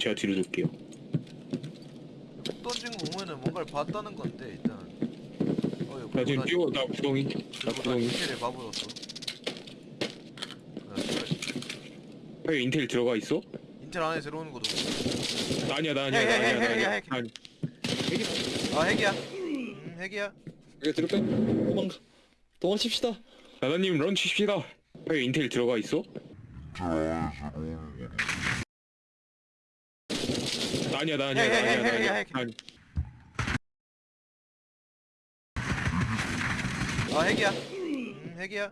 제가 뒤로 돌게요. 폭 던진 거 보면은 뭔가를 봤다는 건데 일단 어 이거 나 지금 나- 뛰어 나 구덩이 나 구덩이. 인텔에 바보였어 아, 씨발. 형 인텔 들어가 있어? 인텔 안에 들어오는 것도 나 아니야 나 아니야 핵, 나 핵, 아니야 핵, 나 핵, 아니야. 핵. 아니. 아 핵이야 음 핵이야 이거 빼. 도망가. 도망칩시다. 나나님 런 치십시다. 형 인텔 들어가 있어? 나 아니야 나 아니야 핵, 나 핵, 아니야 핵, 나 핵, 아니야. 핵. 아니. 아 핵이야 음 핵이야